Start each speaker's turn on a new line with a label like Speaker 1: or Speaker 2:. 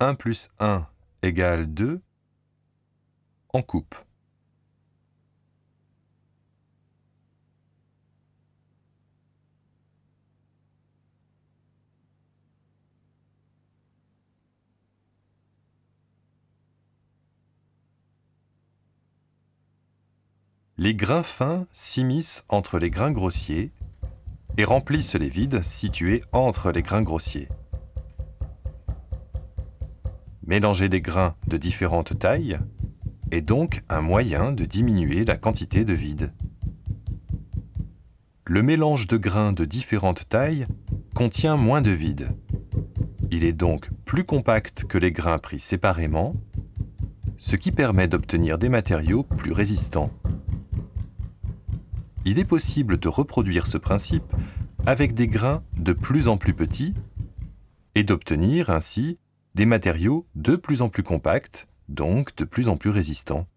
Speaker 1: 1 plus 1 égale 2 en coupe. Les grains fins s'immiscent entre les grains grossiers et remplissent les vides situés entre les grains grossiers. Mélanger des grains de différentes tailles est donc un moyen de diminuer la quantité de vide. Le mélange de grains de différentes tailles contient moins de vide. Il est donc plus compact que les grains pris séparément, ce qui permet d'obtenir des matériaux plus résistants il est possible de reproduire ce principe avec des grains de plus en plus petits et d'obtenir ainsi des matériaux de plus en plus compacts, donc de plus en plus résistants.